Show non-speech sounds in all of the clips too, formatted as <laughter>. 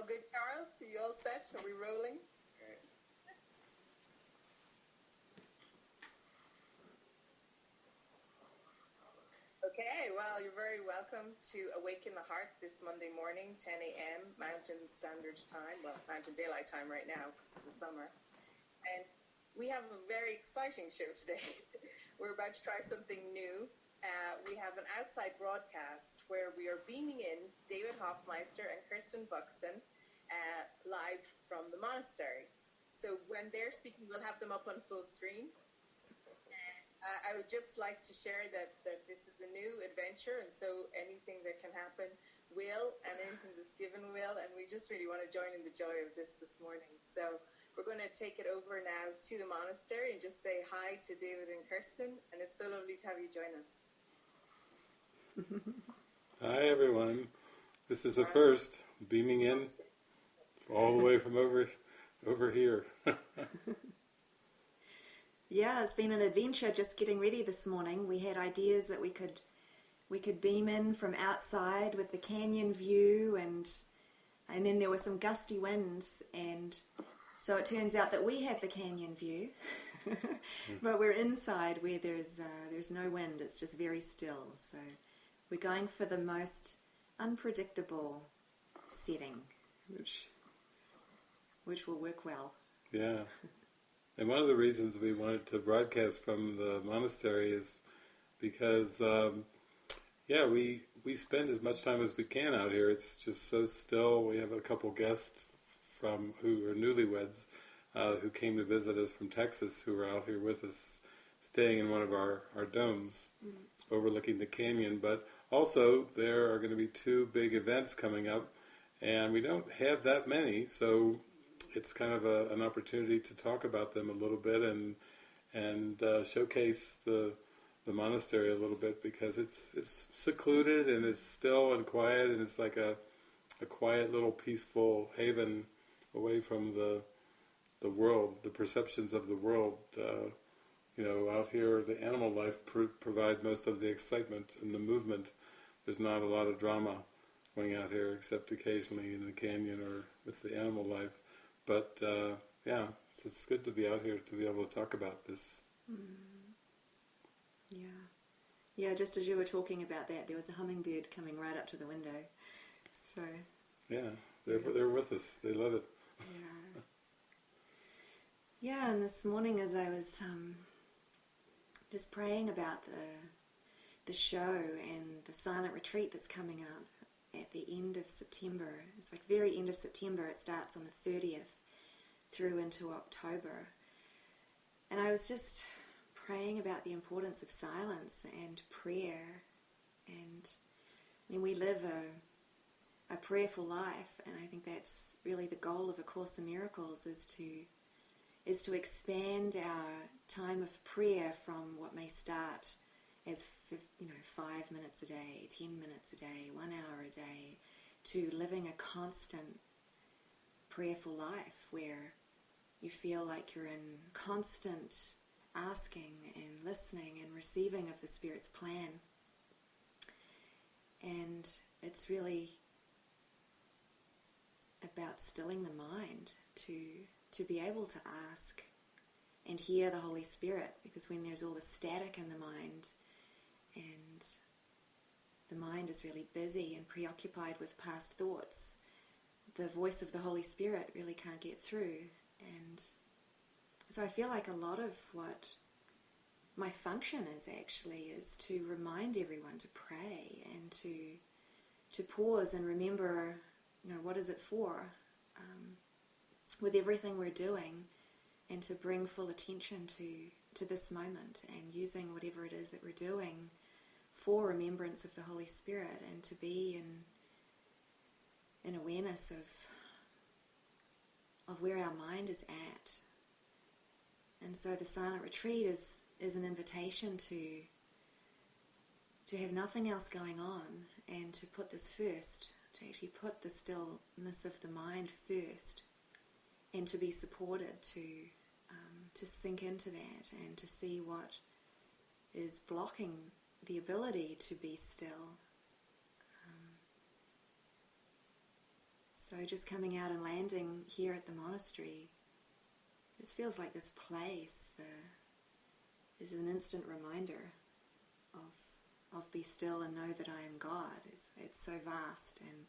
all good, Charles? You all set? Are we rolling? Okay, well, you're very welcome to Awaken the Heart this Monday morning, 10 a.m. Mountain Standard Time. Well, Mountain Daylight Time right now because it's the summer. And we have a very exciting show today. <laughs> We're about to try something new. Uh, we have an outside broadcast where we are beaming in David Hoffmeister and Kirsten Buxton uh, live from the monastery. So when they're speaking, we'll have them up on full screen. Uh, I would just like to share that, that this is a new adventure, and so anything that can happen will, and anything that's given will, and we just really want to join in the joy of this this morning. So we're going to take it over now to the monastery and just say hi to David and Kirsten, and it's so lovely to have you join us. <laughs> Hi everyone. This is a first, beaming in all the way from over over here. <laughs> Yeah, it's been an adventure just getting ready this morning. We had ideas that we could we could beam in from outside with the canyon view and and then there were some gusty winds and so it turns out that we have the canyon view. <laughs> but we're inside where there's uh, there's no wind. It's just very still. So we're going for the most unpredictable setting, which which will work well. Yeah. And one of the reasons we wanted to broadcast from the monastery is because, um, yeah, we we spend as much time as we can out here. It's just so still. We have a couple guests from who are newlyweds uh, who came to visit us from Texas who are out here with us, staying in one of our, our domes mm. overlooking the canyon. But also, there are going to be two big events coming up, and we don't have that many, so it's kind of a, an opportunity to talk about them a little bit and and uh, showcase the the monastery a little bit because it's it's secluded and it's still and quiet and it's like a a quiet little peaceful haven away from the the world, the perceptions of the world. Uh, you know, out here, the animal life pr- provide most of the excitement and the movement. There's not a lot of drama going out here, except occasionally in the canyon or with the animal life. But uh, yeah, it's good to be out here to be able to talk about this. Mm. Yeah. Yeah, just as you were talking about that, there was a hummingbird coming right up to the window. So. Yeah, they're, they're with us. They love it. Yeah. Yeah, and this morning as I was um, just praying about the the show and the silent retreat that's coming up at the end of September. It's like very end of September. It starts on the 30th through into October. And I was just praying about the importance of silence and prayer. And I mean, we live a, a prayerful life, and I think that's really the goal of A Course in Miracles is to is to expand our time of prayer from what may start as you know five minutes a day, ten minutes a day, one hour a day, to living a constant prayerful life where you feel like you're in constant asking and listening and receiving of the Spirit's plan. And it's really about stilling the mind to to be able to ask and hear the Holy Spirit because when there's all the static in the mind and the mind is really busy and preoccupied with past thoughts, the voice of the Holy Spirit really can't get through. And so I feel like a lot of what my function is actually is to remind everyone to pray and to to pause and remember, you know, what is it for um, with everything we're doing, and to bring full attention to to this moment and using whatever it is that we're doing for remembrance of the Holy Spirit and to be in an awareness of of where our mind is at. And so the silent retreat is, is an invitation to to have nothing else going on and to put this first, to actually put the stillness of the mind first and to be supported to um, to sink into that and to see what is blocking the ability to be still um, So just coming out and landing here at the monastery, this feels like this place. The, is an instant reminder of of be still and know that I am God. It's, it's so vast and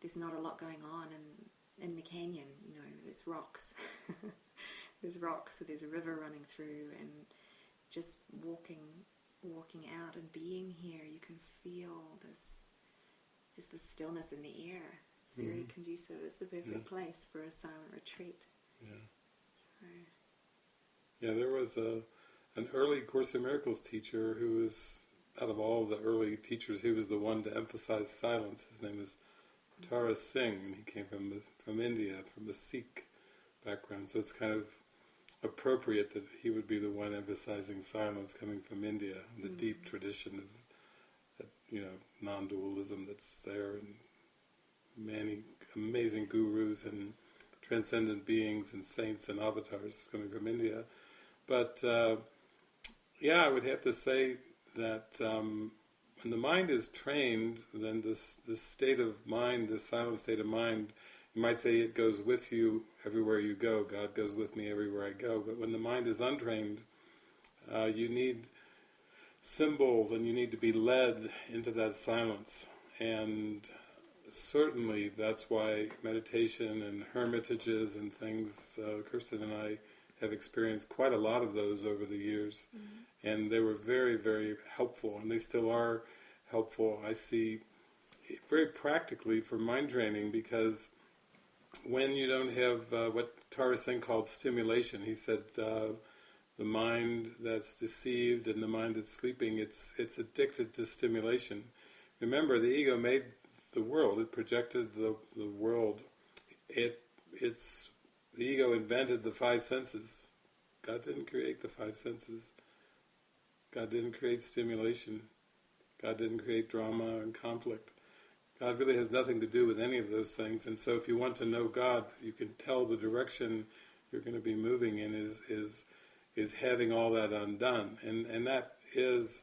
there's not a lot going on in in the canyon. You know, there's rocks, <laughs> there's rocks, so there's a river running through, and just walking walking out and being here, you can feel this just the stillness in the air. It's very Mhm. conducive. It's the perfect Yeah. place for a silent retreat. Yeah. So, Yeah, there was a an early Course in Miracles teacher who was out of all the early teachers, he was the one to emphasize silence. His name is Tara Singh, and he came from from India, from a Sikh background. So it's kind of appropriate that he would be the one emphasizing silence, coming from India, the deep tradition of that, you know non-dualism that's there, and many amazing gurus and transcendent beings and saints and avatars coming from India. But uh, yeah, I would have to say that um, when the mind is trained, then this this state of mind, this silent state of mind, you might say it goes with you everywhere you go. God goes with me everywhere I go. But when the mind is untrained, uh, you need symbols and you need to be led into that silence. And certainly that's why meditation and hermitages and things, uh, Kirsten and I have experienced quite a lot of those over the years. And they were very, very helpful, and they still are helpful. I see very practically for mind training because when you don't have uh, what Singh called stimulation, he said uh, the mind that's deceived and the mind that's sleeping, it's it's addicted to stimulation. Remember, the ego made the world; it projected the the world. It it's the ego invented the five senses. God didn't create the five senses. God didn't create stimulation. God didn't create drama and conflict. God really has nothing to do with any of those things. And so if you want to know God, you can tell the direction you're going to be moving in is is is having all that undone. And and that is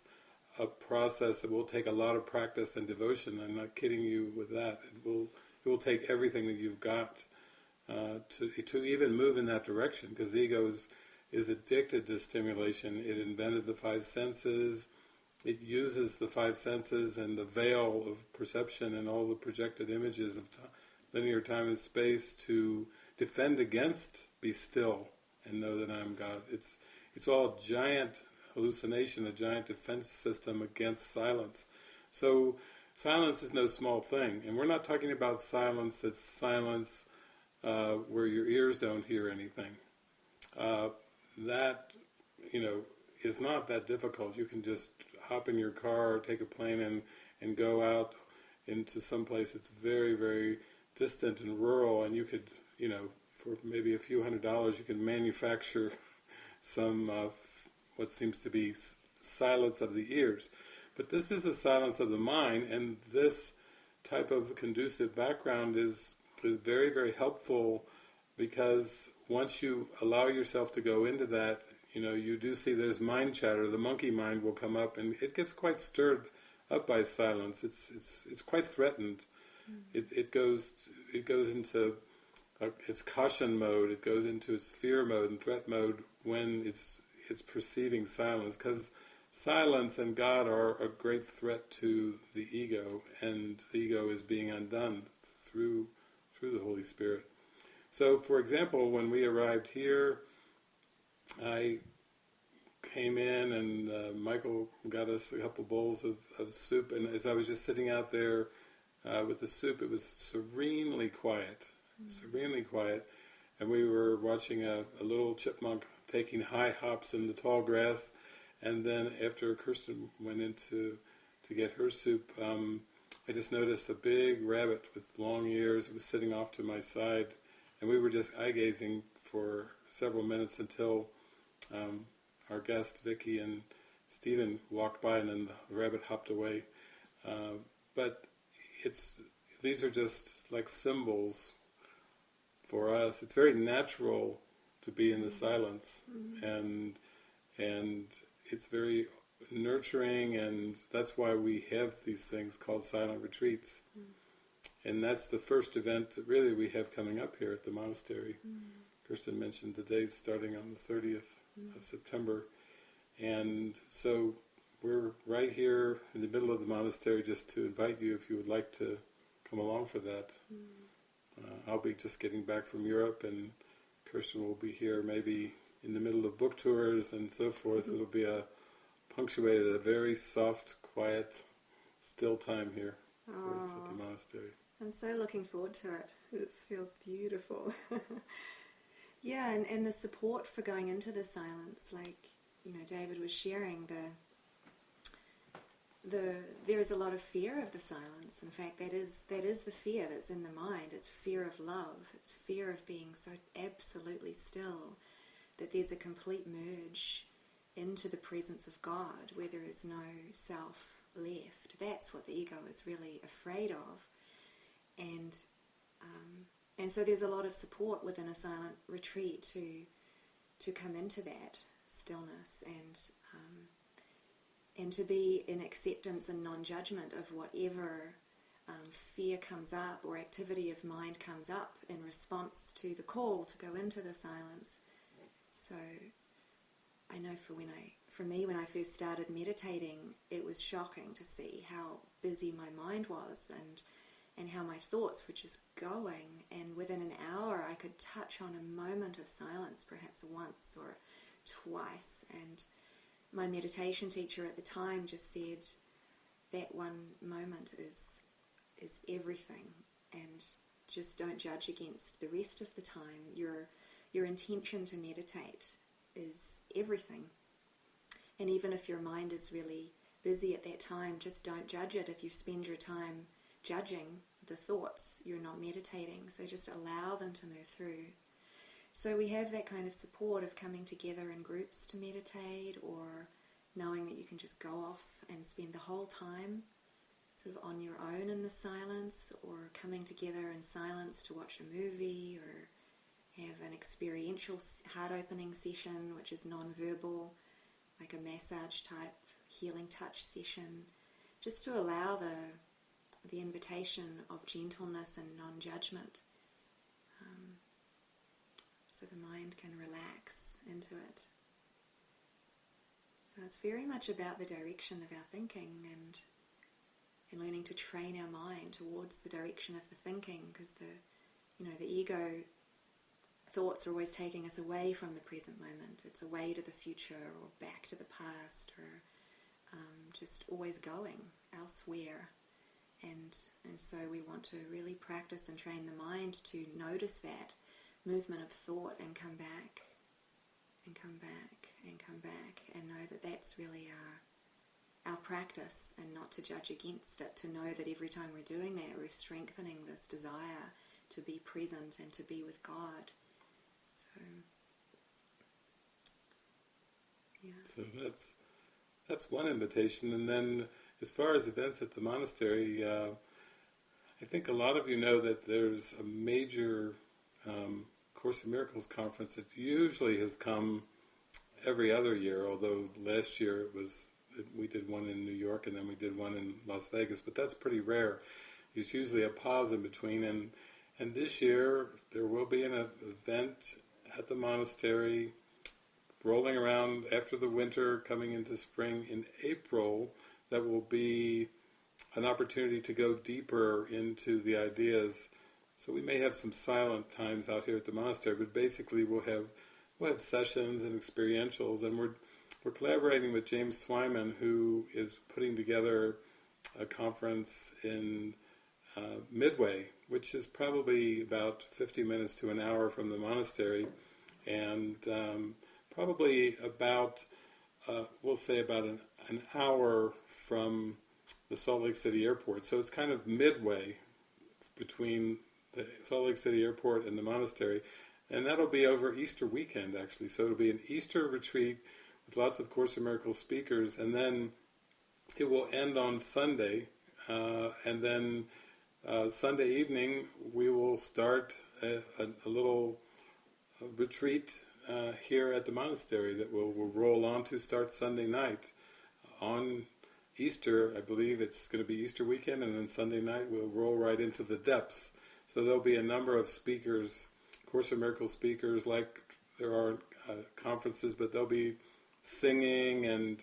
a process that will take a lot of practice and devotion. I'm not kidding you with that. It will it will take everything that you've got uh, to to even move in that direction because the ego is, is addicted to stimulation. It invented the five senses. It uses the five senses and the veil of perception and all the projected images of linear time and space to defend against be still and know that I'm God. It's it's all giant hallucination, a giant defense system against silence. So silence is no small thing, and we're not talking about silence that's silence uh, where your ears don't hear anything. Uh, that you know is not that difficult. You can just hop in your car or take a plane and and go out into some place that's very very distant and rural, and you could you know for maybe a few hundred dollars you can manufacture some what seems to be silence of the ears. But this is a silence of the mind, and this type of conducive background is is very very helpful because once you allow yourself to go into that, you know you do see there's mind chatter. The monkey mind will come up, and it gets quite stirred up by silence. It's it's it's quite threatened. It it goes it goes into uh, its caution mode. It goes into its fear mode and threat mode when it's it's perceiving silence because silence and God are a great threat to the ego, and the ego is being undone through through the Holy Spirit. So, for example, when we arrived here, I came in and uh, Michael got us a couple bowls of, of soup, and as I was just sitting out there uh, with the soup, it was serenely quiet, serenely quiet, and we were watching a, a little chipmunk taking high hops in the tall grass, and then after Kirsten went into to get her soup, um, I just noticed a big rabbit with long ears. It was sitting off to my side, and we were just eye gazing for several minutes until um, our guest Vicky and Stephen walked by, and then the rabbit hopped away. Uh, but it's these are just like symbols for us. It's very natural to be in the silence, and and it's very nurturing, and that's why we have these things called silent retreats. and that's the first event that really we have coming up here at the monastery. Mm. Kirsten mentioned the date starting on the 30th of September, and so we're right here in the middle of the monastery just to invite you if you would like to come along for that. Mm. Uh, I'll be just getting back from Europe, and Kirsten will be here maybe in the middle of book tours and so forth. Mm-hmm. It'll be a punctuated, a very soft, quiet, still time here for us at the monastery. I'm so looking forward to it. It feels beautiful. <laughs> yeah, and, and the support for going into the silence, like you know, David was sharing the the there is a lot of fear of the silence. In fact, that is that is the fear that's in the mind. It's fear of love. It's fear of being so absolutely still that there's a complete merge into the presence of God where there is no self left. That's what the ego is really afraid of, and um, and so there's a lot of support within a silent retreat to to come into that stillness and um, and to be in acceptance and non-judgment of whatever um, fear comes up or activity of mind comes up in response to the call to go into the silence. So I know for when I for me when I first started meditating, it was shocking to see how busy my mind was and and how my thoughts were just going and within an hour I could touch on a moment of silence perhaps once or twice and my meditation teacher at the time just said that one moment is is everything and just don't judge against the rest of the time. Your your intention to meditate is everything. And even if your mind is really busy at that time just don't judge it. If you spend your time judging the thoughts. You're not meditating. So just allow them to move through. So we have that kind of support of coming together in groups to meditate or knowing that you can just go off and spend the whole time sort of on your own in the silence or coming together in silence to watch a movie or have an experiential heart opening session which is non-verbal like a massage type healing touch session. Just to allow the the invitation of gentleness and non-judgment so the mind can relax into it. So it's very much about the direction of our thinking and and learning to train our mind towards the direction of the thinking because the you know the ego thoughts are always taking us away from the present moment. It's away to the future or back to the past or um, just always going elsewhere. And, and so we want to really practice and train the mind to notice that movement of thought and come back and come back and come back and know that that's really our, our practice and not to judge against it, to know that every time we're doing that, we're strengthening this desire to be present and to be with God. So, yeah. So that's that's one invitation, and then as far as events at the monastery, uh, I think a lot of you know that there's a major um, Course in Miracles conference that usually has come every other year, although last year it was we did one in New York and then we did one in Las Vegas, but that's pretty rare. There's usually a pause in between, and and this year there will be an event at the monastery, rolling around after the winter, coming into spring in April. That will be an opportunity to go deeper into the ideas. So we may have some silent times out here at the monastery, but basically we'll have we'll have sessions and experientials, and we're we're collaborating with James Twyman, who is putting together a conference in uh, Midway, which is probably about 50 minutes to an hour from the monastery, and um, probably about uh, we'll say about an, an hour from the Salt Lake City airport. So it's kind of midway between the Salt Lake City Airport and the monastery, and that'll be over Easter weekend actually. So it'll be an Easter retreat with lots of Course in Miracles speakers, and then it will end on Sunday, uh, and then uh, Sunday evening we will start a, a, a little uh, retreat uh, here at the monastery that we'll, we'll roll on to start Sunday night on Easter, I believe it's going to be Easter weekend, and then Sunday night we'll roll right into the depths. So there'll be a number of speakers, Course in Miracles speakers, like there are uh, conferences, but there'll be singing and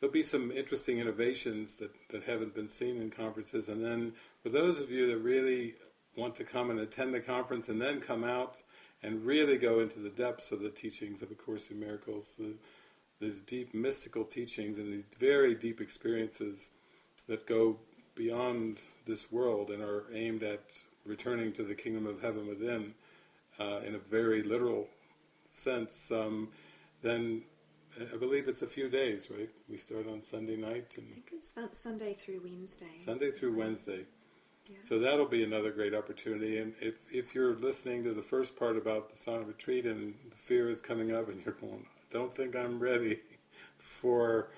there'll be some interesting innovations that, that haven't been seen in conferences. And then for those of you that really want to come and attend the conference and then come out and really go into the depths of the teachings of A Course in Miracles, the, these deep mystical teachings and these very deep experiences that go beyond this world and are aimed at returning to the kingdom of heaven within uh, in a very literal sense, um, then I believe it's a few days, right? We start on Sunday night and I think it's Sunday through Wednesday. Sunday through Wednesday. So that'll be another great opportunity. And if, if you're listening to the first part about the silent retreat and the fear is coming up and you're going, I don't think I'm ready for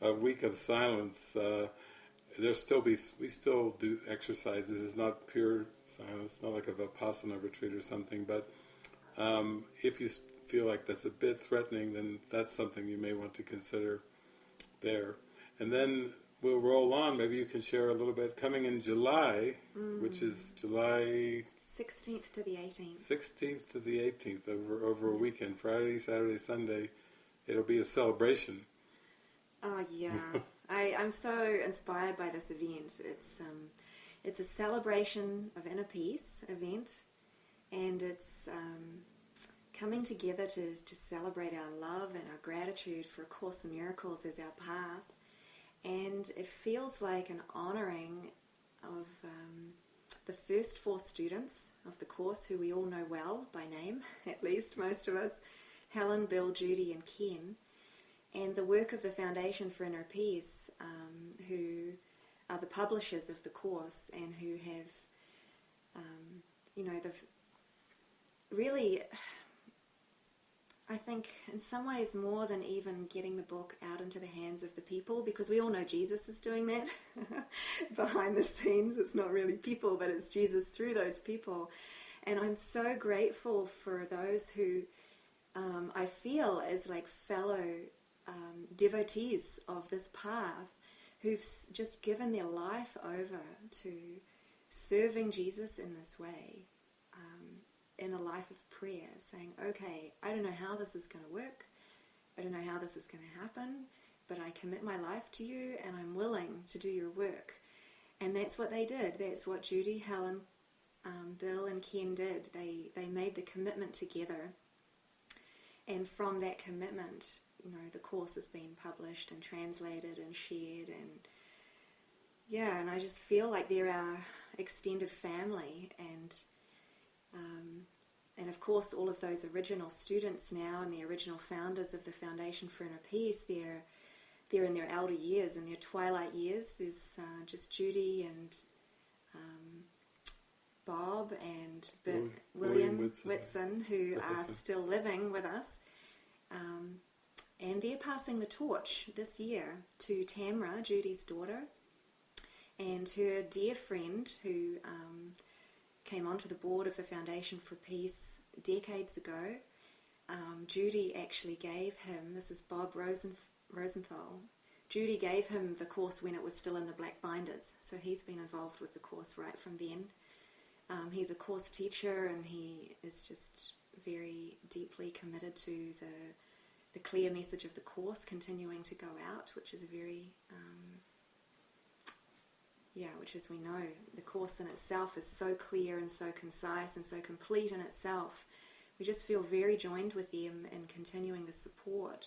a week of silence, uh, there still be we still do exercises. Is not pure silence, not like a vipassana retreat or something. But um, if you feel like that's a bit threatening, then that's something you may want to consider there. And then we'll roll on. Maybe you can share a little bit. Coming in July, mm. which is July 16th to the 18th. 16th to the 18th, over over a weekend, Friday, Saturday, Sunday. It'll be a celebration. Oh yeah. <laughs> I, I'm so inspired by this event. It's um, it's a celebration of inner peace event, and it's um, coming together to to celebrate our love and our gratitude for A Course in Miracles as our path, and it feels like an honouring of um, the first four students of the course, who we all know well by name, <laughs> at least most of us, Helen, Bill, Judy, and Ken. And the work of the Foundation for Inner Peace, um, who are the publishers of the course and who have, um, you know, the really, I think, in some ways, more than even getting the book out into the hands of the people, because we all know Jesus is doing that <laughs> behind the scenes. It's not really people, but it's Jesus through those people. And I'm so grateful for those who um, I feel as like fellow um, devotees of this path who've just given their life over to serving Jesus in this way, in a life of prayer, saying, okay, I don't know how this is going to work, I don't know how this is going to happen, but I commit my life to you and I'm willing to do your work. And that's what they did. That's what Judy, Helen, um, Bill, and Ken did. They, they made the commitment together. And from that commitment, you know the course has been published and translated and shared and yeah and I just feel like they're our extended family and um, and of course all of those original students now and the original founders of the Foundation for Inner Peace they're they're in their elder years in their twilight years. There's uh, just Judy and um, Bob and William, William Whitson, Whitson who are still living with us. Um, and they're passing the torch this year to Tamara, Judy's daughter, and her dear friend who um, came onto the board of the Foundation for Peace decades ago. Um, Judy actually gave him, this is Bob Rosen, Rosenthal, Judy gave him the course when it was still in the black binders, so he's been involved with the course right from then. Um, he's a course teacher and he is just very deeply committed to the the clear message of the course continuing to go out, which is a very, um, yeah, which as we know, the course in itself is so clear and so concise and so complete in itself. We just feel very joined with them in continuing the support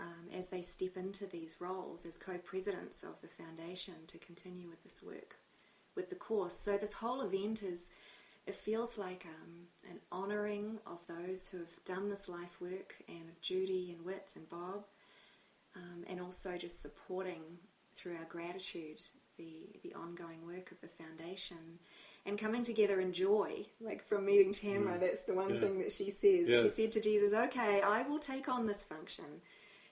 um, as they step into these roles as co-presidents of the foundation to continue with this work with the course. So this whole event is it feels like um, an honouring of those who have done this life work and of Judy and Whit and Bob, um, and also just supporting through our gratitude the, the ongoing work of the foundation and coming together in joy. Like from meeting Tamara, mm. that's the one yeah. thing that she says. She said to Jesus, Okay, I will take on this function.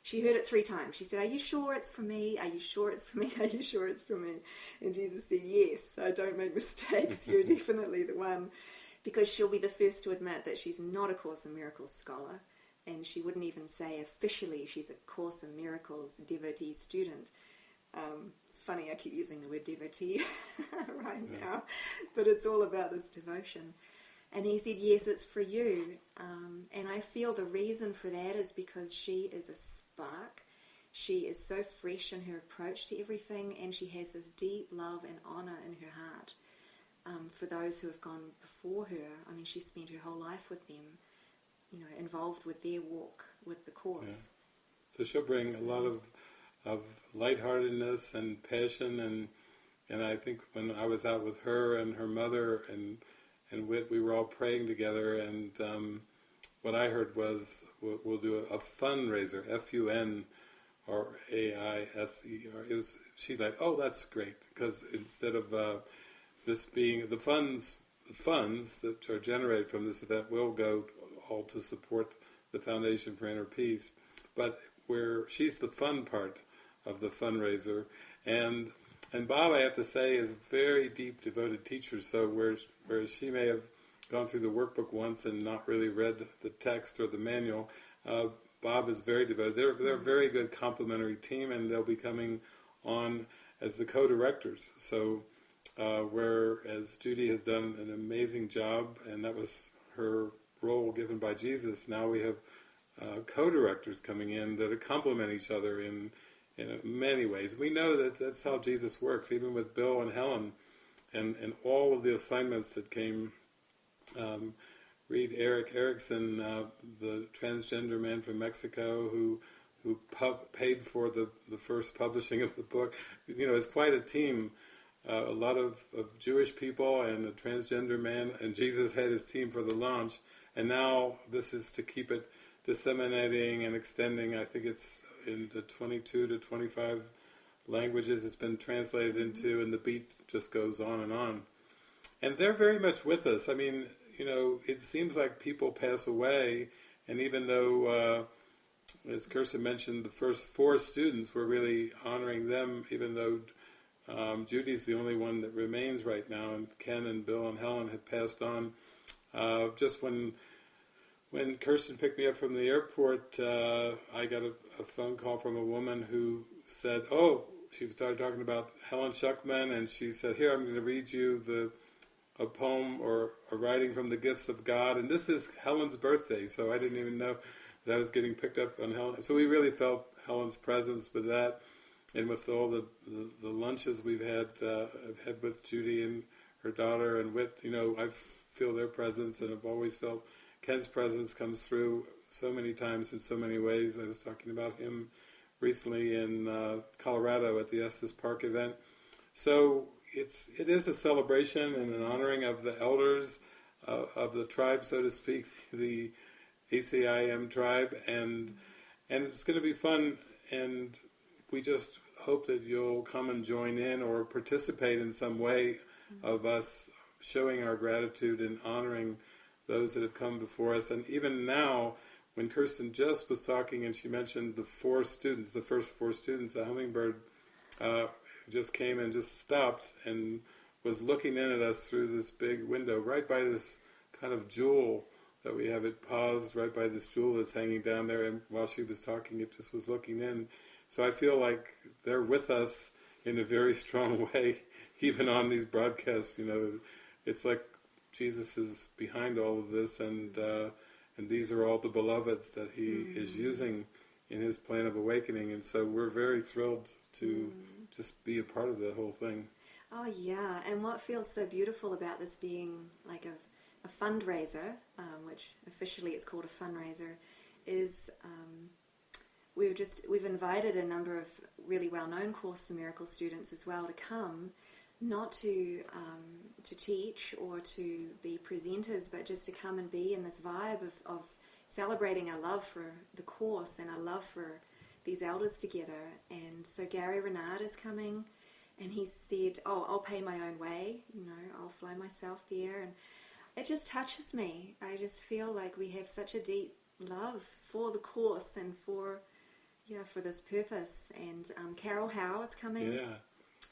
She heard it three times. She said, Are you sure it's for me? Are you sure it's for me? <laughs> Are you sure it's for me? And Jesus said, Yes, I don't make <laughs> mistakes. You're <laughs> definitely the one. Because she'll be the first to admit that she's not a Course in Miracles scholar. And she wouldn't even say officially she's a Course in Miracles devotee student. Um, it's funny, I keep using the word devotee <laughs> right yeah. now, but it's all about this devotion. And he said, Yes, it's for you. Um, and I feel the reason for that is because she is a spark. She is so fresh in her approach to everything, and she has this deep love and honour in her heart um, for those who have gone before her. I mean, she spent her whole life with them, you know, involved with their walk with the course. Yeah. So she'll bring a lot of of lightheartedness and passion and and I think when I was out with her and her mother and and Whit, we were all praying together, and um, what I heard was we'll, we'll do a, fundraiser, F-U-N or A-I-S-E-R. It was she like, oh, that's great because instead of uh, this being the funds, the funds that are generated from this event will go all to support the Foundation for Inner Peace, but where she's the fun part of the fundraiser, and and Bob, I have to say, is a very deep, devoted teacher. So whereas, whereas she may have gone through the workbook once and not really read the text or the manual, uh, Bob is very devoted. They're, they're a very good complementary team, and they'll be coming on as the co-directors. So uh, whereas Judy has done an amazing job, and that was her role given by Jesus, now we have uh, co-directors coming in that complement each other in in many ways. We know that that's how Jesus works, even with Bill and Helen, and, and all of the assignments that came. Um, Reed Eric Erickson, uh, the transgender man from Mexico who who paid for the, the first publishing of the book. You know, it's quite a team. Uh, a lot of, of Jewish people and a transgender man, and Jesus had his team for the launch. And now this is to keep it disseminating and extending. I think it's into 22 to 25 languages it's been translated into, and the beat just goes on and on. And they're very much with us. I mean, you know, it seems like people pass away, and even though, uh, as Kirsten mentioned, the first four students, were really honoring them, even though um, Judy's the only one that remains right now, and Ken and Bill and Helen had passed on. Uh, just when when Kirsten picked me up from the airport, uh, I got a, a, phone call from a woman who said, "Oh, she started talking about Helen Schucman, and she said, here I'm going to read you the a poem or a writing from the gifts of God, and this is Helen's birthday, so I didn't even know that I was getting picked up on Helen. So we really felt Helen's presence with that, and with all the the, the lunches we've had, uh, I've had with Judy and her daughter and with you know I feel their presence, and I've always felt Ken's presence comes through so many times in so many ways. I was talking about him recently in uh, Colorado at the Estes Park event. So it's it is a celebration and an honoring of the elders uh, of the tribe, so to speak, <laughs> the ACIM tribe, and and it's going to be fun. And we just hope that you'll come and join in or participate in some way of us showing our gratitude and honoring those that have come before us. And even now, when Kirsten just was talking and she mentioned the four students, the first four students, the hummingbird uh, just came and just stopped and was looking in at us through this big window, right by this kind of jewel that we have. It paused right by this jewel that's hanging down there, and while she was talking, it just was looking in. So I feel like they're with us in a very strong <laughs> way, even on these broadcasts. You know, it's like Jesus is behind all of this, and uh, and these are all the beloveds that He mm-hmm. is using in His plan of awakening, and so we're very thrilled to mm. just be a part of the whole thing. Oh yeah, and what feels so beautiful about this being like a, a fundraiser, um, which officially it's called a fundraiser, is um, we've just we've invited a number of really well-known Course in Miracles students as well to come not to um, to teach or to be presenters, but just to come and be in this vibe of, of celebrating our love for the course and our love for these elders together. And so Gary Renard is coming, and he said, "Oh, I'll pay my own way. You know, I'll fly myself there." And it just touches me. I just feel like we have such a deep love for the course and for yeah for this purpose. And um, Carol Howe is coming. Yeah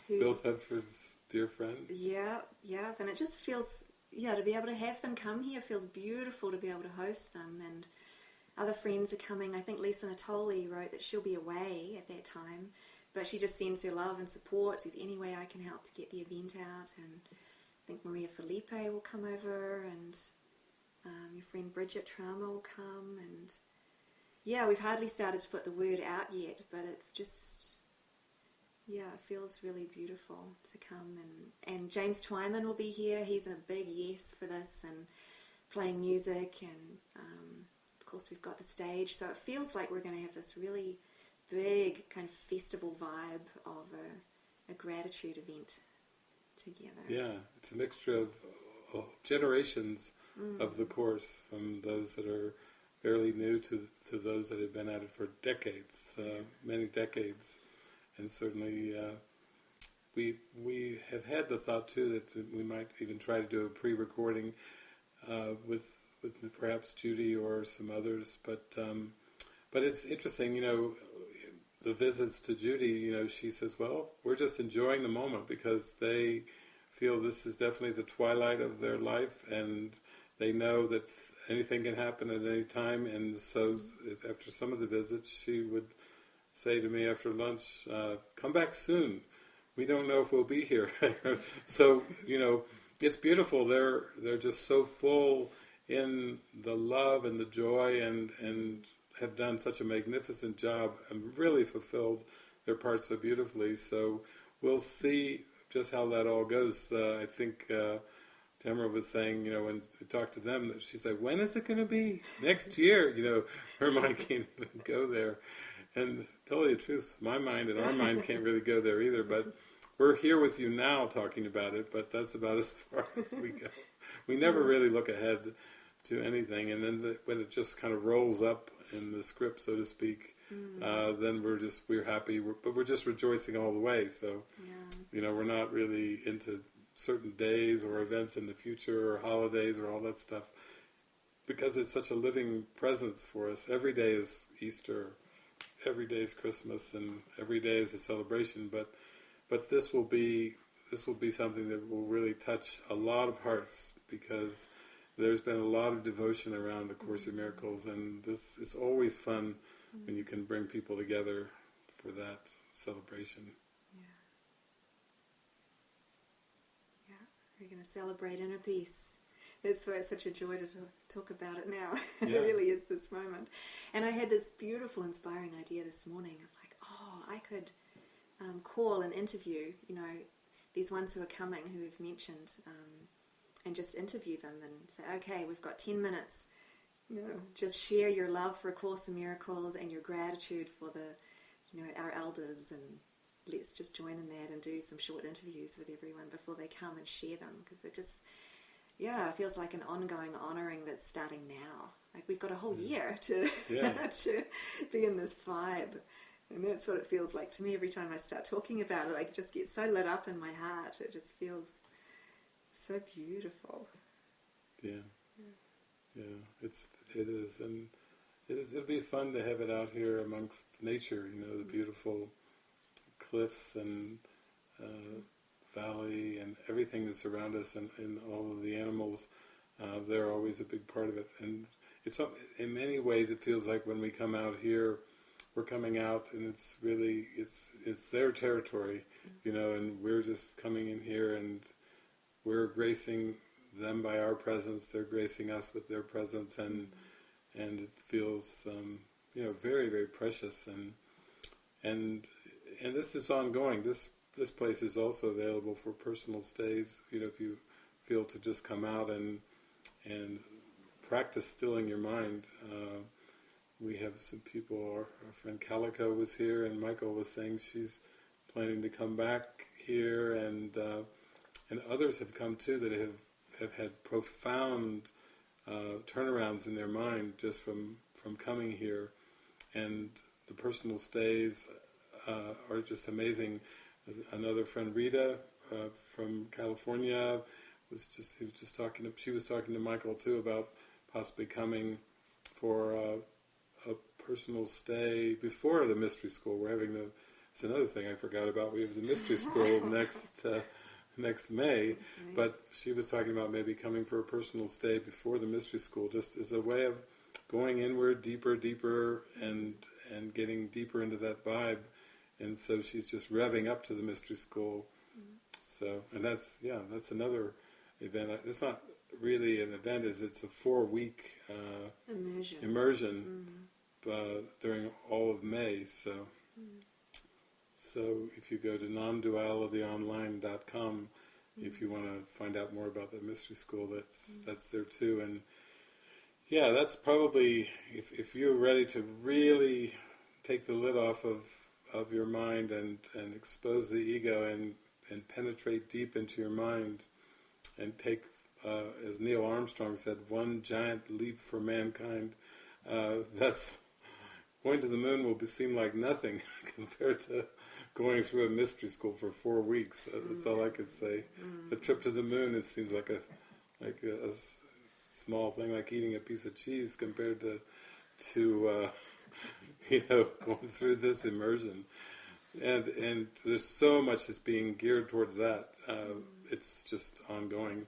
who, Bill Thetford's dear friend. Yeah, yeah, and it just feels yeah to be able to have them come here feels beautiful to be able to host them and other friends are coming. I think Lisa Natoli wrote that she'll be away at that time, but she just sends her love and support. Says any way I can help to get the event out, and I think Maria Felipe will come over, and um, your friend Bridget Trauma will come, and yeah, we've hardly started to put the word out yet, but it just yeah, it feels really beautiful to come and and James Twyman will be here. He's a big yes for this and playing music and um, of course we've got the stage, so it feels like we're going to have this really big kind of festival vibe of a, a gratitude event together. Yeah, it's a mixture of uh, generations mm. of the course, from those that are fairly new to to those that have been at it for decades, uh, many decades, and certainly uh, we we have had the thought too that we might even try to do a pre-recording uh, with with perhaps Judy or some others, but um, but it's interesting, you know. The visits to Judy, you know, she says, "Well, we're just enjoying the moment because they feel this is definitely the twilight of their life, and they know that anything can happen at any time. And so, after some of the visits, she would say to me after lunch, uh, "Come back soon. We don't know if we'll be here." <laughs> so, you know, it's beautiful. They're they're just so full in the love and the joy, and and have done such a magnificent job and really fulfilled their part so beautifully. So we'll see just how that all goes. Uh, I think. Uh, Tamara was saying, you know, when we talked to them, she's like, when is it going to be? Next year, <laughs> you know, her <laughs> mind can't even go there. And tell you the truth, my mind and our mind can't really go there either, but we're here with you now talking about it, but that's about <laughs> as far as we go. We never really look ahead to anything, and then the, when it just kind of rolls up in the script, so to speak, mm. uh, then we're just, we're happy, we're, but we're just rejoicing all the way, so, yeah. you know, we're not really into certain days or events in the future or holidays or all that stuff because it's such a living presence for us. Every day is Easter, every day is Christmas, and every day is a celebration. But but this will be this will be something that will really touch a lot of hearts because there's been a lot of devotion around the Course of Miracles, and this it's always fun when you can bring people together for that celebration. Yeah. Yeah. We're going to celebrate inner peace. It's, it's such a joy to talk about it now. <laughs> Yeah. it really is this moment. And I had this beautiful, inspiring idea this morning of like, oh, I could um, call and interview, you know, these ones who are coming who have mentioned, um, and just interview them and say, okay, we've got 10 minutes. You know, just share your love for A Course in Miracles and your gratitude for the, you know, our elders and let's just join in that and do some short interviews with everyone before they come and share them because it just yeah it feels like an ongoing honoring that's starting now like we've got a whole mm. year to <laughs> yeah. to be in this vibe and that's what it feels like to me every time I start talking about it I just get so lit up in my heart it just feels so beautiful yeah yeah, yeah. it's it is and it is, it'll be fun to have it out here amongst nature you know the mm. beautiful cliffs and uh, valley and everything that's around us and, and all of the animals, uh, they're always a big part of it. And it's in many ways it feels like when we come out here, we're coming out and it's really it's it's their territory, you know, and we're just coming in here and we're gracing them by our presence. They're gracing us with their presence, and and it feels um, you know very very precious and and and this is ongoing. This this place is also available for personal stays. You know, if you feel to just come out and and practice stilling your mind. Uh, we have some people. Our, our, friend Calico was here, and Michael was saying she's planning to come back here, and uh, and others have come too that have have had profound uh, turnarounds in their mind just from from coming here, and the personal stays uh, are just amazing. Another friend, Rita, uh, from California, was just he was just talking. To, she was talking to Michael too about possibly coming for uh, a personal stay before the mystery school. We're having the. It's another thing I forgot about. We have the mystery <laughs> school next uh, next May, but she was talking about maybe coming for a personal stay before the mystery school, just as a way of going inward, deeper, deeper, and and getting deeper into that vibe and so she's just revving up to the mystery school. Mm-hmm. So, and that's yeah, that's another event. It's not really an event; is it's a four-week uh, Immersion. immersion mm-hmm. uh, during all of May. So, mm-hmm. so if you go to non-dualityonline.com, if you want to find out more about the mystery school, that's that's there too. And yeah, that's probably if if you're ready to really take the lid off of of your mind and and expose the ego and and penetrate deep into your mind and take, uh, as Neil Armstrong said, one giant leap for mankind. Uh, <laughs> that's going to the moon will be, seem like nothing <laughs> compared to going through a mystery school for four weeks. Uh, That's all I could say. The trip to the moon it seems like a like a, a small thing, like eating a piece of cheese compared to to uh, <laughs> you know going through this immersion. And and there's so much that's being geared towards that. Uh, it's just ongoing.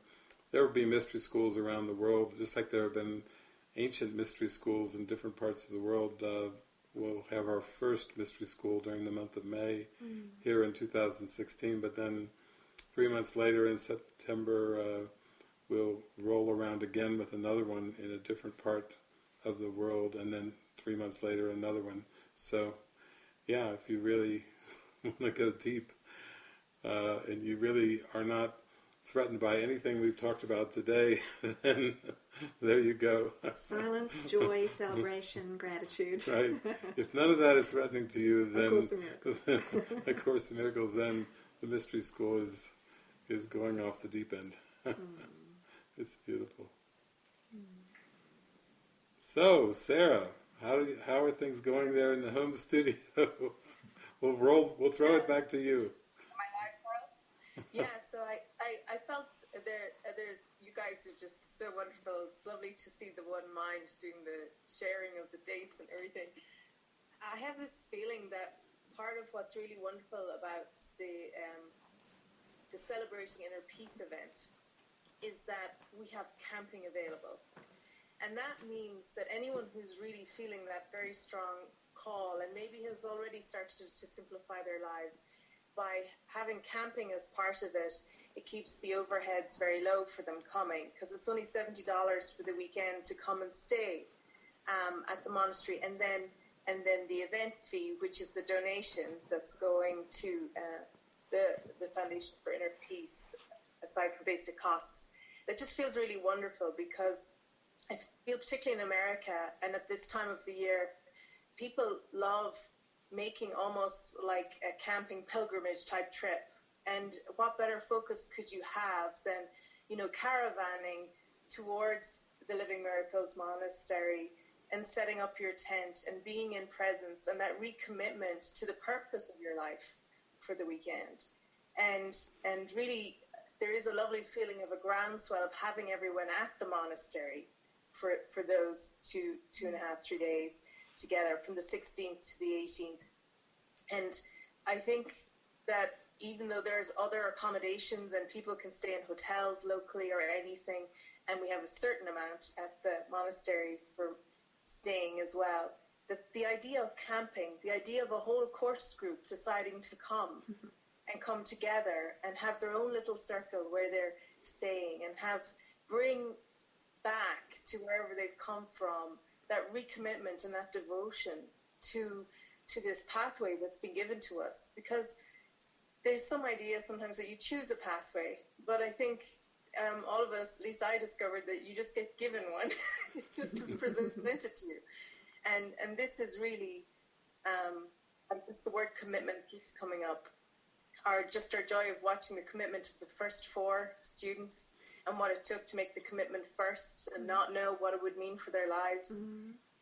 There will be mystery schools around the world, just like there have been ancient mystery schools in different parts of the world. Uh, we'll have our first mystery school during the month of May here in 2016, but then three months later in September, uh, we'll roll around again with another one in a different part of the world, and then three months later another one. So, yeah, if you really <laughs> want to go deep, uh, and you really are not threatened by anything we've talked about today, <laughs> then there you go. Silence, <laughs> joy, celebration, gratitude. right? If none of that is threatening to you, then A Course in Miracles. A Course in Miracles, then the mystery school is is going off the deep end. it's beautiful. So, Sarah, how how are things going there in the home <laughs> studio? we'll roll. We'll throw it back to you. my live pearls. Yeah, <laughs> so I, I, I felt there. There's you guys are just so wonderful. It's lovely to see the one mind doing the sharing of the dates and everything. I have this feeling that part of what's really wonderful about the um, the celebrating inner peace event is that we have camping available. And that means that anyone who's really feeling that very strong call and maybe has already started to, to simplify their lives by having camping as part of it, it keeps the overheads very low for them coming because it's only $70 for the weekend to come and stay um, at the monastery. And then and then the event fee which is the donation that's going to uh, the, the Foundation for Inner Peace aside from basic costs. That just feels really wonderful because I feel particularly in America and at this time of the year, people love making almost like a camping pilgrimage type trip. And what better focus could you have than, you know, caravanning towards the Living Miracles Monastery and setting up your tent and being in presence and that recommitment to the purpose of your life for the weekend. And and really there is a lovely feeling of a groundswell of having everyone at the monastery for for those two two and a half three days together from the 16th to the 18th and i think that even though there's other accommodations and people can stay in hotels locally or anything and we have a certain amount at the monastery for staying as well that the idea of camping the idea of a whole course group deciding to come mm-hmm. and come together and have their own little circle where they're staying and have bring back to wherever they've come from that recommitment and that devotion to to this pathway that's been given to us. Because there's some idea sometimes that you choose a pathway but i think um, all of us at least i discovered that you just get given one <laughs> just is presented to you. And and this is really um, the word commitment keeps coming up our just our joy of watching the commitment of the first four students and what it took to make the commitment first and not know what it would mean for their lives.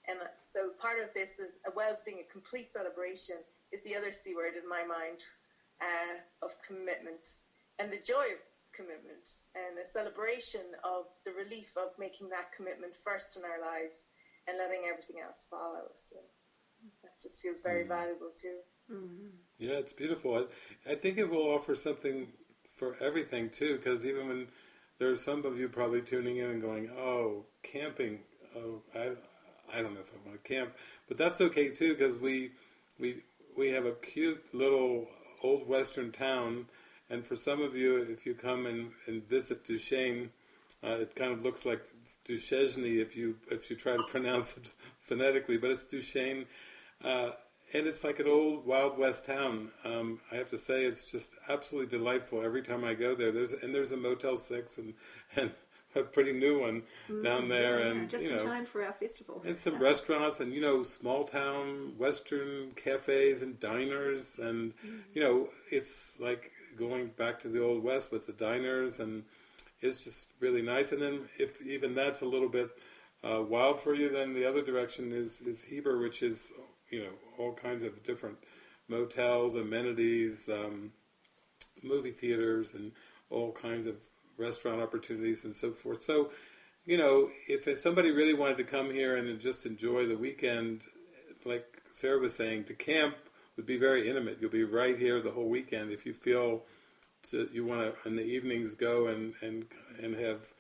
And uh, so part of this is, as well as being a complete celebration, is the other C word in my mind uh, of commitment and the joy of commitment and a celebration of the relief of making that commitment first in our lives and letting everything else follow. So that just feels very valuable too. Yeah, it's beautiful. I, I think it will offer something for everything too, because even when there's some of you probably tuning in and going, "Oh, camping. Oh, I, I don't know if I want to camp," but that's okay too, because we we we have a cute little old western town, and for some of you, if you come and, and visit Duchesne, uh, it kind of looks like Duchesne if you if you try to <laughs> pronounce it phonetically, but it's Duchesne, uh, and it's like an old Wild West town. Um, I have to say, it's just absolutely delightful every time I go there. There's and there's a Motel Six and <laughs> and a pretty new one down there, Yeah, and just you in time for our festival. And some restaurants and, you know, small town Western cafes and diners. And, you know, it's like going back to the Old West with the diners. And it's just really nice. And then if even that's a little bit uh, wild for you, then the other direction is, is Heber, which is, you know, all kinds of different motels, amenities, um, movie theaters, and all kinds of restaurant opportunities and so forth. So, you know, if somebody really wanted to come here and just enjoy the weekend, like Sarah was saying, to camp would be very intimate. You'll be right here the whole weekend. If you feel to, you want to in the evenings go and and and have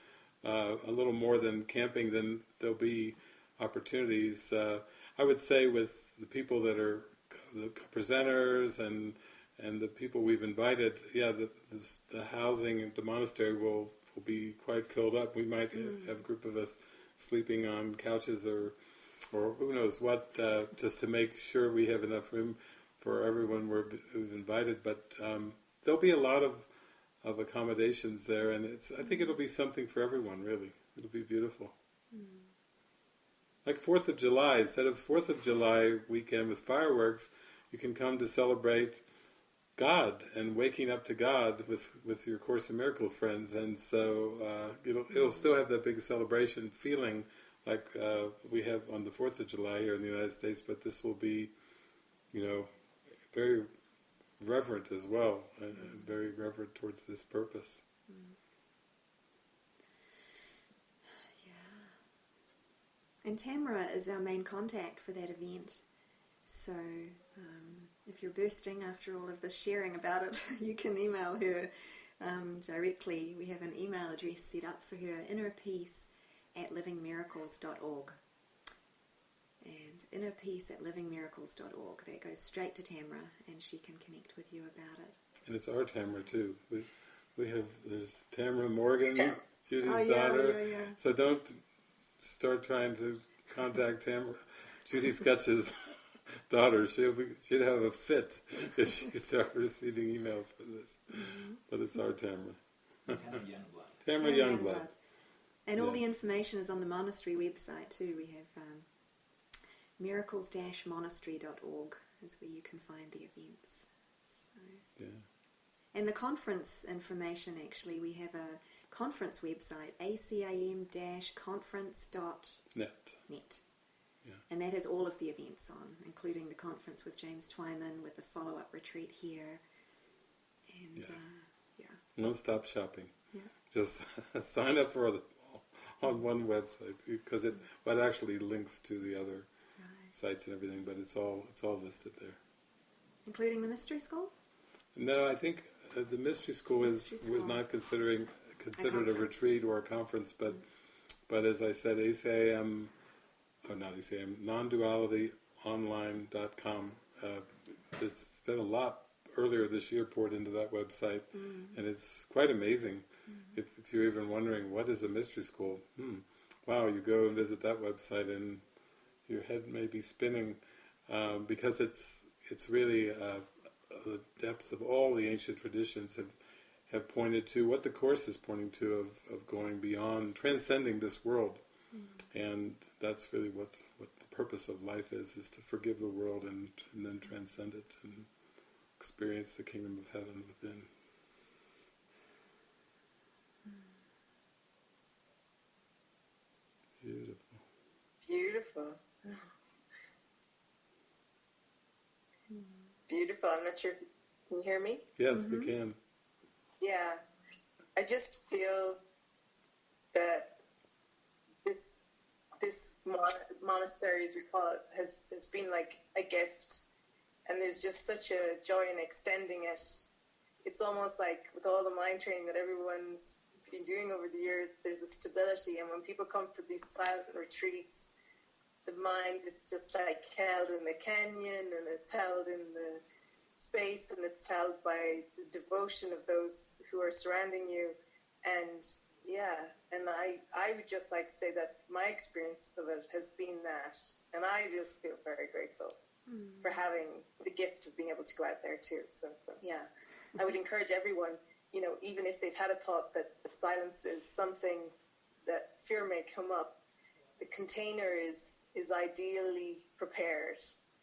uh, a little more than camping, then there'll be opportunities. Uh, I would say with the people that are the presenters and and the people we've invited, yeah, the, the, the housing at the monastery will, will be quite filled up. We might Mm. have a group of us sleeping on couches or or who knows what, uh, just to make sure we have enough room for everyone we're, we've invited. But um, there'll be a lot of, of accommodations there, and it's I think it'll be something for everyone. Really, it'll be beautiful. Like Fourth of July, instead of Fourth of July weekend with fireworks, you can come to celebrate God and waking up to God with, with your Course in Miracle friends, and so uh, it'll it'll still have that big celebration feeling like uh, we have on the Fourth of July here in the United States, but this will be, you know, very reverent as well, and, and very reverent towards this purpose. And Tamara is our main contact for that event. So um, if you're bursting after all of this sharing about it, <laughs> you can email her um, directly. We have an email address set up for her, innerpeace at livingmiracles.org. And innerpeace at livingmiracles.org. That goes straight to Tamara and she can connect with you about it. And it's our Tamara too. We we have there's Tamara Morgan, Judy's Oh, yeah, daughter. yeah, yeah. So don't start trying to contact Tamara, Judy Skutch's <laughs> daughter. She'll be, she'd have a fit if she <laughs> started receiving emails for this. Mm-hmm. But it's our Tamara, Tamara <laughs> Youngblood. Tamara Yeah, Youngblood. And all the information is on the monastery website too. We have um, miracles-monastery.org is where you can find the events. So. Yeah. And the conference information, actually, we have a conference website, acim-conference.net. Net. Yeah. And that has all of the events on, including the conference with James Twyman, with the follow-up retreat here. And, Yes. uh, yeah. Non-stop shopping. Yeah. Just <laughs> sign up for the on one website because it but actually links to the other Right. sites and everything. But it's all it's all listed there. Including the mystery school? No, I think uh, the mystery school was Mystery was school. not considering considered a, retreat or a conference, but but as I said, ACAM, oh not ACAM, non-dualityonline.com. Uh, it's been a lot earlier this year poured into that website, and it's quite amazing. If, if you're even wondering what is a mystery school, hmm, wow, you go and visit that website and your head may be spinning um, because it's it's really uh, the depth of all the ancient traditions have have pointed to what the course is pointing to of, of going beyond transcending this world mm-hmm. and that's really what, what the purpose of life is is to forgive the world and, and then transcend it and experience the kingdom of heaven within beautiful Beautiful. <laughs> Beautiful. I'm not sure. Can you hear me? yes we mm-hmm. can Yeah. I just feel that this this mon- monastery, as we call it, has has been like a gift, and there's just such a joy in extending it. It's almost like with all the mind training that everyone's been doing over the years, there's a stability, and when people come for these silent retreats, the mind is just like held in the canyon and it's held in the space and it's held by the devotion of those who are surrounding you. And yeah, and I, I would just like to say that my experience of it has been that. And I just feel very grateful mm. for having the gift of being able to go out there too. So yeah, I would encourage everyone, you know, even if they've had a thought that silence is something that fear may come up, the container is is ideally prepared.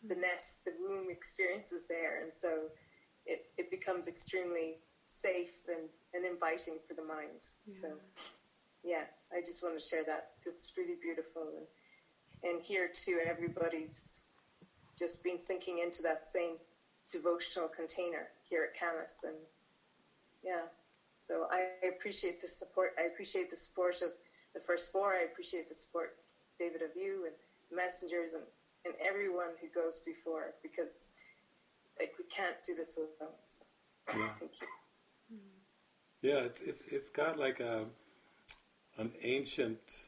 The nest, the womb experience is there, and so it, it becomes extremely safe and, and inviting for the mind. Yeah. So yeah, I just want to share that. It's really beautiful and and here too everybody's just been sinking into that same devotional container here at Camas and yeah. So I appreciate the support. I appreciate the support of the first four. I appreciate the support David of you and messengers and, and everyone who goes before because like we can't do this alone. So, yeah. Thank you. Yeah, it's, it's, it's got like a an ancient,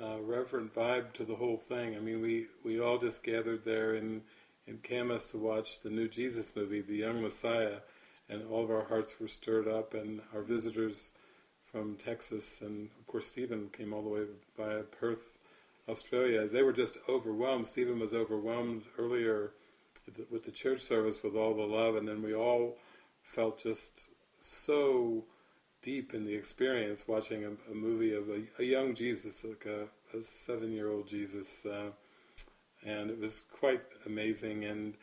uh, reverent vibe to the whole thing. I mean, we, we all just gathered there in in Camas to watch the new Jesus movie, The Young Messiah, and all of our hearts were stirred up, and our visitors from Texas, and of course Stephen came all the way via Perth Australia, they were just overwhelmed. Stephen was overwhelmed earlier with the church service with all the love, and then we all felt just so deep in the experience watching a, a movie of a, a, young Jesus, like a, a seven-year-old Jesus, uh, and it was quite amazing. And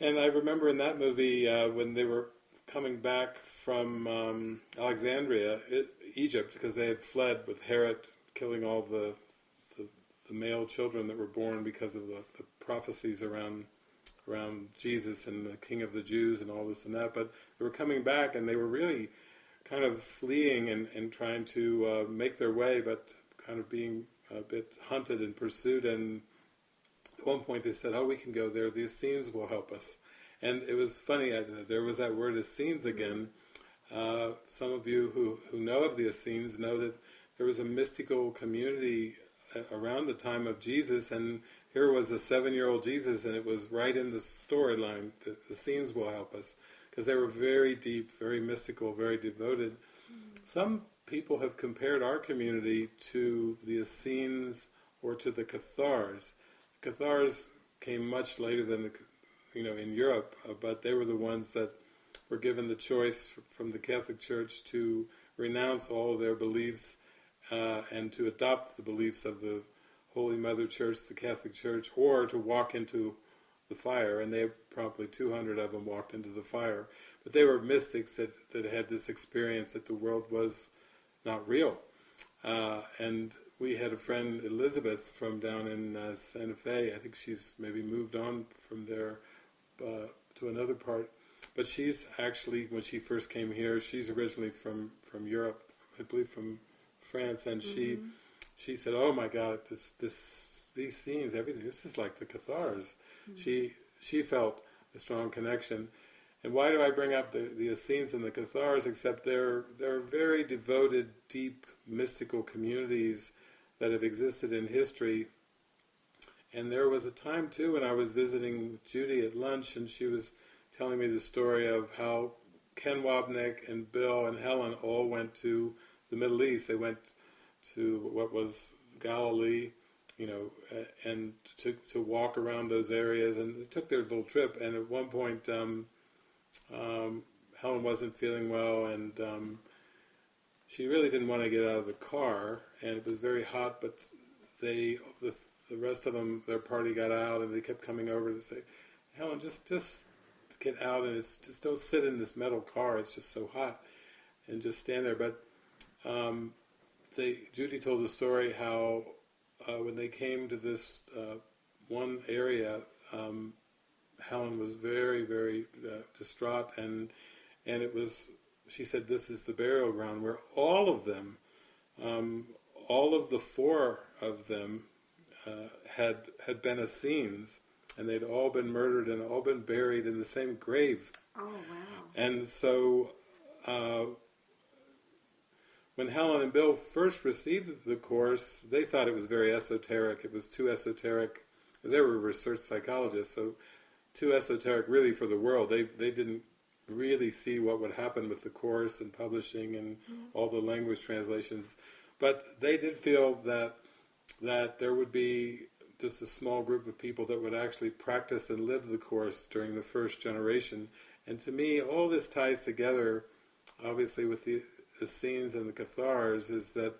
and I remember in that movie uh, when they were coming back from um, Alexandria, it, Egypt, because they had fled with Herod killing all the the male children that were born because of the, the prophecies around around Jesus and the King of the Jews and all this and that. But they were coming back and they were really kind of fleeing and, and trying to uh, make their way, but kind of being a bit hunted and pursued. And at one point they said, "Oh, we can go there. The Essenes will help us." And it was funny. Uh, there was that word Essenes again. Uh, some of you who, who know of the Essenes know that there was a mystical community around the time of Jesus, and here was a seven-year-old Jesus, and it was right in the storyline. The, the, Essenes will help us because they were very deep, very mystical, very devoted. Mm. Some people have compared our community to the Essenes or to the Cathars. The Cathars came much later than the, you know, in Europe, uh, but they were the ones that were given the choice from the Catholic Church to renounce all their beliefs uh, and to adopt the beliefs of the Holy Mother Church, the Catholic Church, or to walk into the fire. And they have probably 200 of them walked into the fire. But they were mystics that, that had this experience that the world was not real. Uh, and we had a friend, Elizabeth, from down in uh, Santa Fe. I think she's maybe moved on from there uh, to another part. But she's actually, when she first came here, she's originally from, from Europe, I believe from France, and mm-hmm. she she said, "Oh my God, this this these scenes, everything. This is like the Cathars." Mm-hmm. She she felt a strong connection. And why do I bring up the, the Essenes and the Cathars? Except they're they're very devoted, deep, mystical communities that have existed in history. And there was a time too when I was visiting Judy at lunch, and she was telling me the story of how Ken Wapnick and Bill and Helen all went to the Middle East. They went to what was Galilee, you know, and to to walk around those areas, and they took their little trip. And at one point, um, um, Helen wasn't feeling well, and um, she really didn't want to get out of the car, and it was very hot. But they, the, the rest of them, their party got out, and they kept coming over to say, "Helen, just just get out, and it's just don't sit in this metal car. It's just so hot, and just stand there." But um, they, Judy told the story how uh, when they came to this uh, one area, um, Helen was very, very uh, distraught, and and it was. She said, "This is the burial ground where all of them, um, all of the four of them, uh, had had been Essenes, and they'd all been murdered and all been buried in the same grave. Oh wow! And so." When Helen and Bill first received the course, they thought it was very esoteric. It was too esoteric. They were research psychologists, so too esoteric really for the world. They they didn't really see what would happen with the course and publishing and mm-hmm. all the language translations. But they did feel that that there would be just a small group of people that would actually practice and live the course during the first generation. And to me, all this ties together, obviously, with the Essenes and the Cathars, is that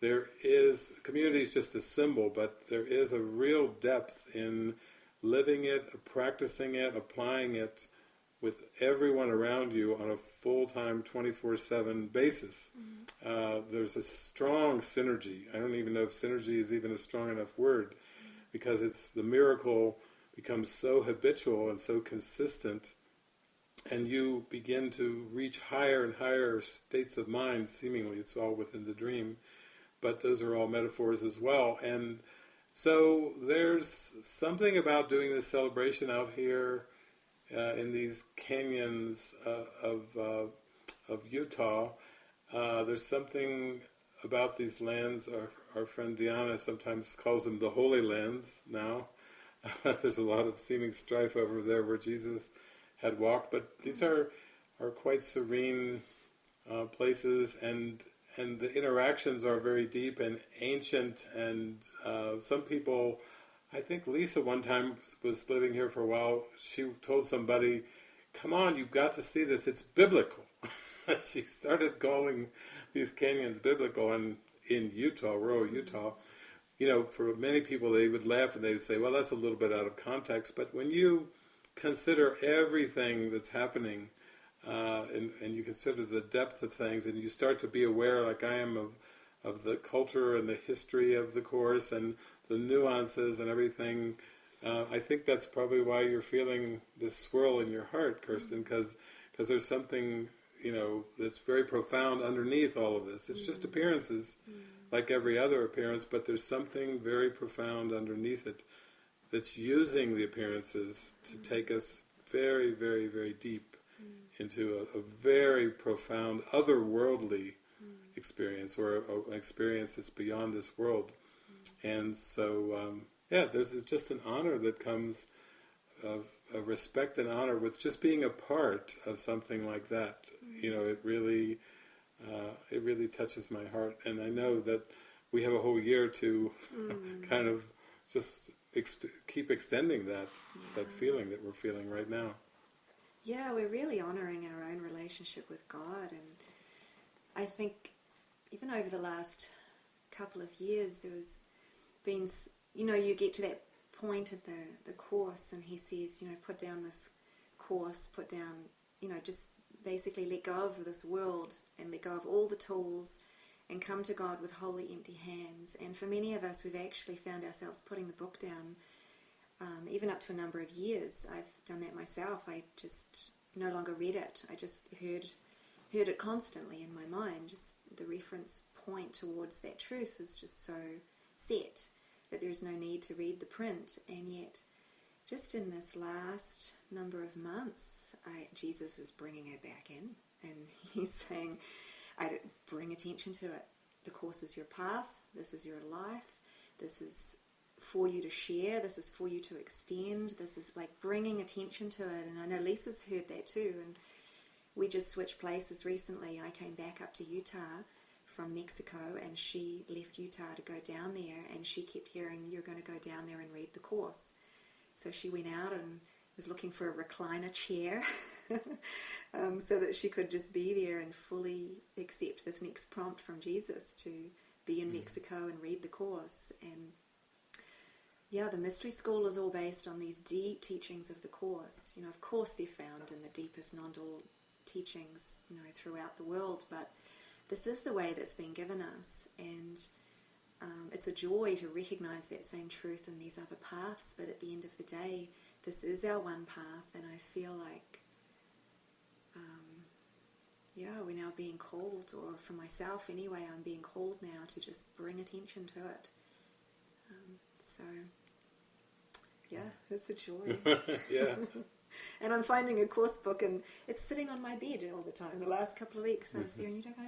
there is community is just a symbol, but there is a real depth in living it, practicing it, applying it with everyone around you on a full-time 24-7 basis. Mm-hmm. Uh, there's a strong synergy. I don't even know if synergy is even a strong enough word mm-hmm. because it's the miracle becomes so habitual and so consistent and you begin to reach higher and higher states of mind seemingly it's all within the dream but those are all metaphors as well and so there's something about doing this celebration out here uh, in these canyons uh, of uh, of Utah. Uh, there's something about these lands. Our, our friend Diana sometimes calls them the Holy Lands. Now, <laughs> there's a lot of seeming strife over there where Jesus had walked, but these are are quite serene uh, places, and and the interactions are very deep and ancient. And uh, some people I think Lisa one time was living here for a while. She told somebody, "Come on, you've got to see this. It's biblical." <laughs> she started calling these canyons biblical, and in Utah, rural Utah, you know, for many people, they would laugh and they'd say, "Well, that's a little bit out of context." But when you consider everything that's happening, uh, and, and you consider the depth of things, and you start to be aware, like I am, of of the culture and the history of the course, and the nuances and everything. Uh, I think that's probably why you're feeling this swirl in your heart, Kirsten, because because there's something you know that's very profound underneath all of this. It's mm. just appearances, mm. like every other appearance, but there's something very profound underneath it that's using the appearances to mm. take us very, very, very deep mm. into a, a, very profound otherworldly mm. experience or a, an experience that's beyond this world. And so, um, yeah, there's just an honor that comes of, of, respect and honor with just being a part of something like that. You know, it really, uh, it really touches my heart, and I know that we have a whole year to mm. <laughs> kind of just ex- keep extending that yeah. that feeling that we're feeling right now. Yeah, we're really honoring our own relationship with God, and I think even over the last couple of years, there was been, you know, you get to that point in the, the course and he says, you know, put down this course, put down, you know, just basically let go of this world and let go of all the tools and come to God with wholly empty hands. And for many of us, we've actually found ourselves putting the book down, um, even up to a number of years. I've done that myself. I just no longer read it. I just heard heard it constantly in my mind. Just the reference point towards that truth was just so set that there's no need to read the print. And yet, just in this last number of months, I, Jesus is bringing it back in, and <laughs> he's saying, "I don't bring attention to it. The course is your path. This is your life. This is for you to share. This is for you to extend. This is like bringing attention to it." And I know Lisa's heard that too, and we just switched places recently. I came back up to Utah from Mexico and she left Utah to go down there and she kept hearing you're going to go down there and read the course. So she went out and was looking for a recliner chair <laughs> um, so that she could just be there and fully accept this next prompt from Jesus to be in mm. Mexico and read the course. And yeah, the mystery school is all based on these deep teachings of the course. You know, of course they're found in the deepest non-dual teachings, you know, throughout the world, but this is the way that's been given us, and um, it's a joy to recognize that same truth in these other paths. But at the end of the day, this is our one path, and I feel like, um, yeah, we're now being called, or for myself anyway, I'm being called now to just bring attention to it. Um, so, yeah, it's a joy. <laughs> yeah. <laughs> and I'm finding a course book, and it's sitting on my bed all the time. The last couple of weeks, I was mm-hmm. there, and you don't go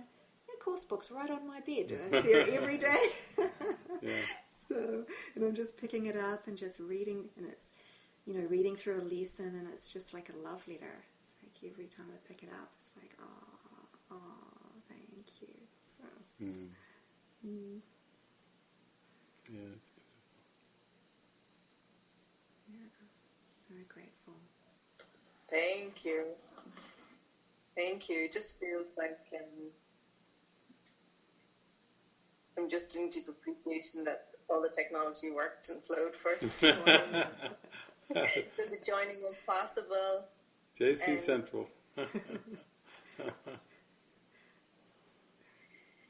course book's right on my bed. And it's there every day. <laughs> Yeah. So, and I'm just picking it up and just reading, and it's, you know, reading through a lesson, and it's just like a love letter. It's like every time I pick it up, it's like, oh, oh, thank you. So, Mm. mm, Yeah, it's yeah, so grateful. Thank you. Thank you. It just feels like um, I'm just in deep appreciation that all the technology worked and flowed for <laughs> <laughs> <laughs> that the joining was possible. JC And- Central. <laughs>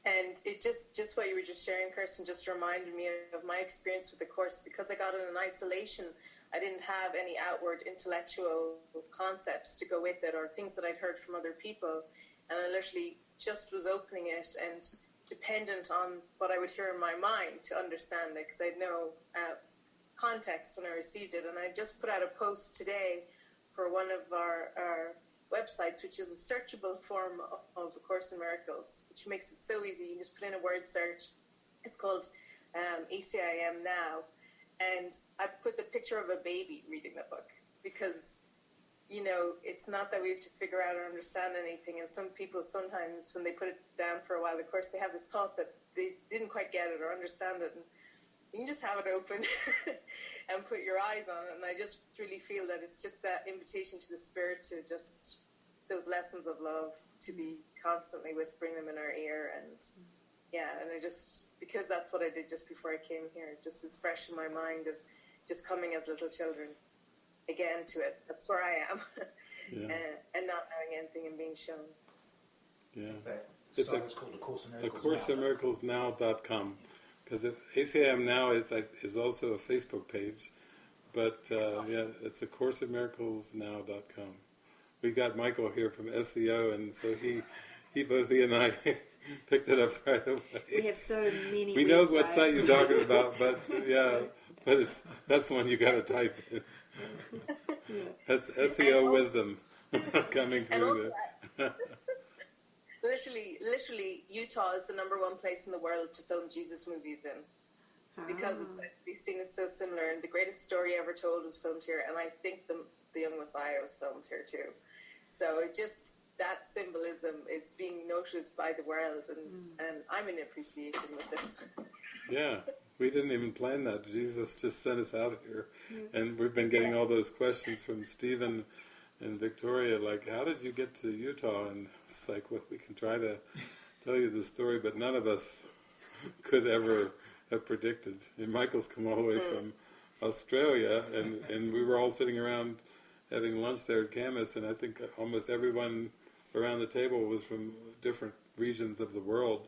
And it just, just what you were just sharing, Kirsten, just reminded me of my experience with the course because I got it in isolation. I didn't have any outward intellectual concepts to go with it or things that I'd heard from other people. And I literally just was opening it and dependent on what I would hear in my mind to understand it because I had no uh, context when I received it. And I just put out a post today for one of our, our websites, which is a searchable form of, A Course in Miracles, which makes it so easy. You just put in a word search. It's called um, ACIM Now. And I put the picture of a baby reading the book because, you know, it's not that we have to figure out or understand anything. And some people sometimes, when they put it down for a while, of course, they have this thought that they didn't quite get it or understand it. And you can just have it open <laughs> and put your eyes on it. And I just really feel that it's just that invitation to the spirit to just those lessons of love to be constantly whispering them in our ear. And yeah, and I just, because that's what I did just before I came here, just it's fresh in my mind of just coming as little children again to it. That's where I am. <laughs> Yeah. and, and not knowing anything and being shown. Yeah. That It's a- is called A Course in A Miracles. Course Now. in Miracles Now.com. Because ACIM Now is like, is also a Facebook page. But uh, yeah, it's a Course in Miracles Now.com. We got Michael here from SEO, and so he, he both he and I <laughs> picked it up right away. We have so many. We know what site you're talking about, but yeah, but it's, that's the one you got to type in. <laughs> That's SEO wisdom <laughs> coming through also, the. Literally, literally, Utah is the number one place in the world to film Jesus movies in. because it's Ah. these seen as so similar. And the greatest story ever told was filmed here, and I think the the Young Messiah was filmed here too. So it just that symbolism is being noticed by the world, and and I'm in appreciation with it. <laughs> Yeah, we didn't even plan that. Jesus just sent us out here, and we've been getting all those questions from Stephen and Victoria, like, "How did you get to Utah?" And it's like, well, we can try to tell you the story, but none of us could ever have predicted. And Michael's come all the way from Australia, and and we were all sitting around having lunch there at Camus, and I think almost everyone around the table was from different regions of the world.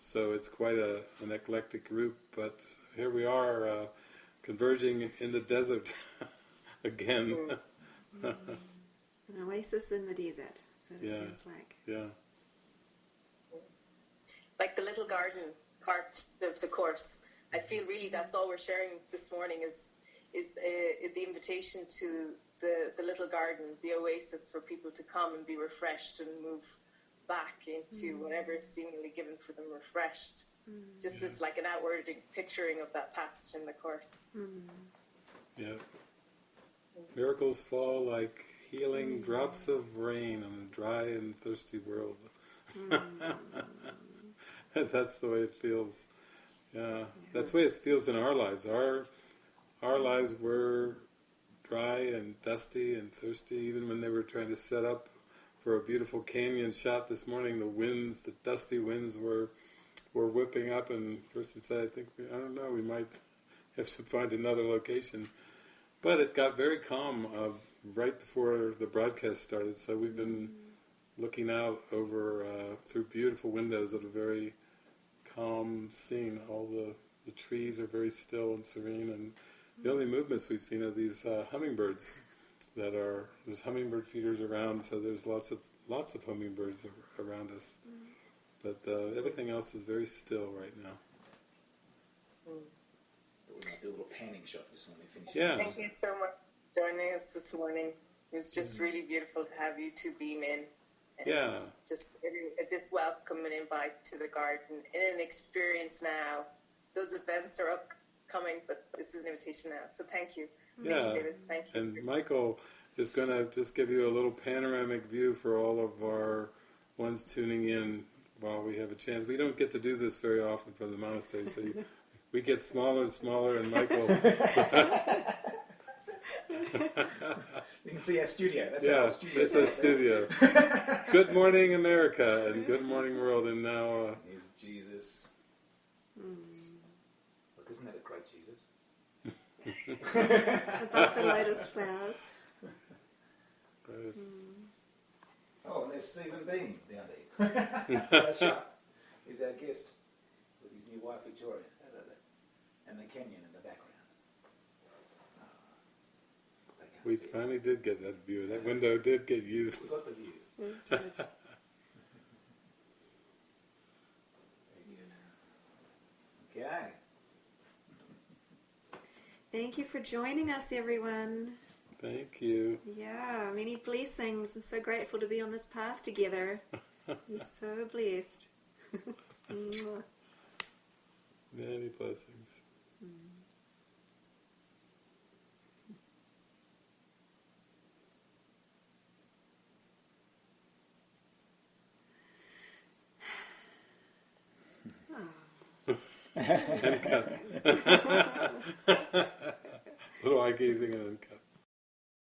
So it's quite a, an eclectic group, but here we are uh, converging in the desert <laughs> again. An oasis in the desert. So it Yeah. feels like. yeah, like the little garden part of the course. I feel really that's all we're sharing this morning is is uh, the invitation to the the little garden, the oasis for people to come and be refreshed and move back into mm. whatever is seemingly given for them refreshed. Mm. Just as like an outward picturing of that passage in the course. Mm. yeah. Miracles fall like healing drops of rain on a dry and thirsty world. Mm. And <laughs> that's the way it feels. Yeah, that's the way it feels in our lives. Our our lives were dry and dusty and thirsty. Even when they were trying to set up for a beautiful canyon shot this morning, the winds, the dusty winds, were were whipping up. And Kirsten said, "I think we, I don't know. We might have to find another location." But it got very calm right before the broadcast started. So we've been looking out over uh, through beautiful windows at a very calm scene. All the, the trees are very still and serene, and the only movements we've seen are these uh, hummingbirds that are there's hummingbird feeders around. So there's lots of lots of hummingbirds ar- around us, but uh, everything else is very still right now. We might do a little panning shot just when we finish. Yeah. Thank you so much for joining us this morning. It was just mm-hmm. really beautiful to have you two beam in. And Yeah. Just this welcome and invite to the garden and an experience now. Those events are upcoming, but this is an invitation now. So thank you. Thank Yeah. you, David. Thank you. And Michael is going to just give you a little panoramic view for all of our ones tuning in while we have a chance. We don't get to do this very often from the monastery, so you, we get smaller and smaller, and Michael, <laughs> <laughs> <laughs> You can see our studio. That's yeah, our studio. it's a studio. <laughs> good morning, America, and good morning, world, and now, uh, Here's Jesus. Look, isn't that a great Jesus? <laughs> About the lotus flowers. uh, Oh, and there's Stephen Bean down there. He's our guest with his new wife Victoria. And the canyon in the background. Oh, they can't we see finally did get that view. That window did get used. We got the view. It did. Very <laughs> good. Okay. Thank you for joining us, everyone. Thank you. Yeah, many blessings. I'm so grateful to be on this path together. <laughs> We're so blessed. <laughs> Many blessings. And cut. Eye gazing and.